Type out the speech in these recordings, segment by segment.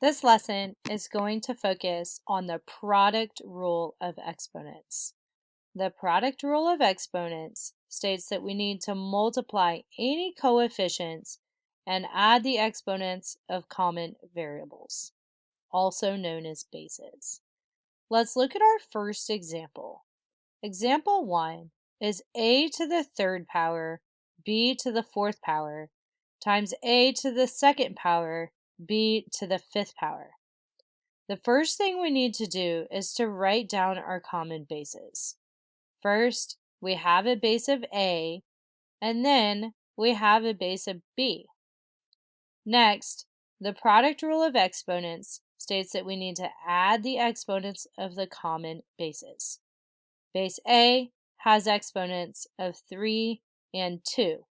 This lesson is going to focus on the product rule of exponents. The product rule of exponents states that we need to multiply any coefficients and add the exponents of common variables, also known as bases. Let's look at our first example. Example 1 is a to the third power b to the fourth power times a to the second power b to the fifth power. The first thing we need to do is to write down our common bases. First, we have a base of a, and then we have a base of b. Next, the product rule of exponents states that we need to add the exponents of the common bases. Base a has exponents of 3 and 2,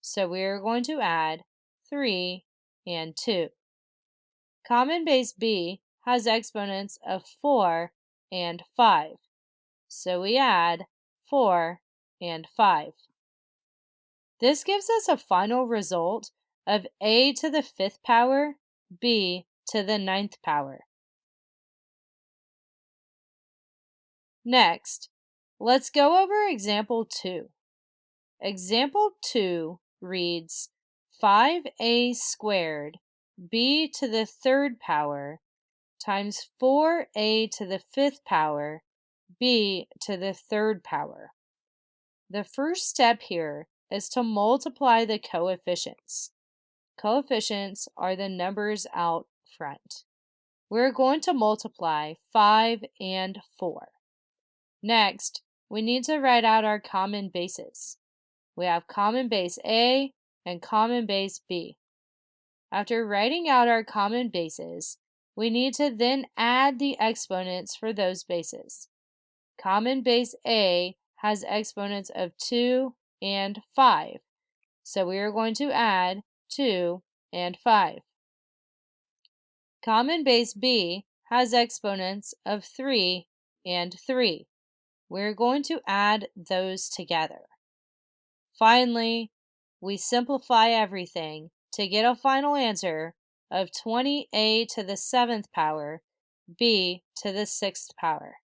so we are going to add 3 and 2. Common base b has exponents of 4 and 5, so we add 4 and 5. This gives us a final result of a to the fifth power, b to the ninth power. Next, let's go over example 2. Example 2 reads 5a squared b to the third power times 4a to the fifth power b to the third power. The first step here is to multiply the coefficients. Coefficients are the numbers out front. We're going to multiply 5 and 4. Next, we need to write out our common bases. We have common base A and common base B. After writing out our common bases, we need to then add the exponents for those bases. Common base A has exponents of 2 and 5, so we are going to add 2 and 5. Common base B has exponents of 3 and 3. We're going to add those together. Finally, we simplify everything to get a final answer of 20a to the 7th power, b to the 6th power.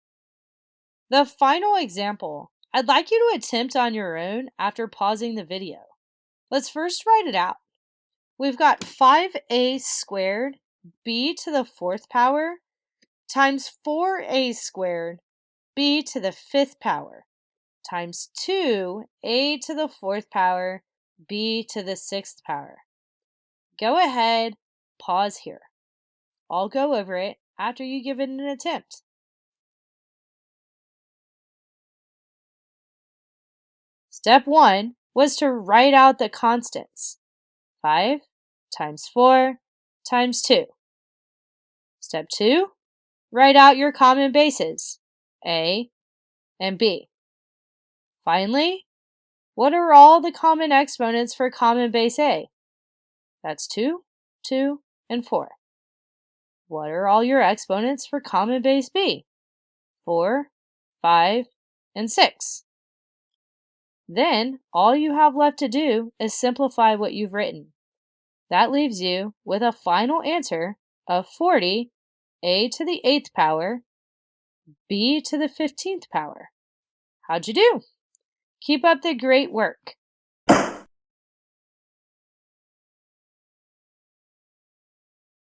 The final example, I'd like you to attempt on your own after pausing the video. Let's first write it out. We've got 5a squared b to the 4th power times 4a squared b to the 5th power times 2 a to the 4th power b to the 6th power. Go ahead, pause here. I'll go over it after you give it an attempt. Step 1 was to write out the constants. 5 times 4 times 2. Step 2, write out your common bases, A and B. Finally, what are all the common exponents for common base A? That's 2, 2, and 4. What are all your exponents for common base B? 4, 5, and 6. Then, all you have left to do is simplify what you've written. That leaves you with a final answer of 40, a to the 8th power, b to the 15th power. How'd you do? Keep up the great work.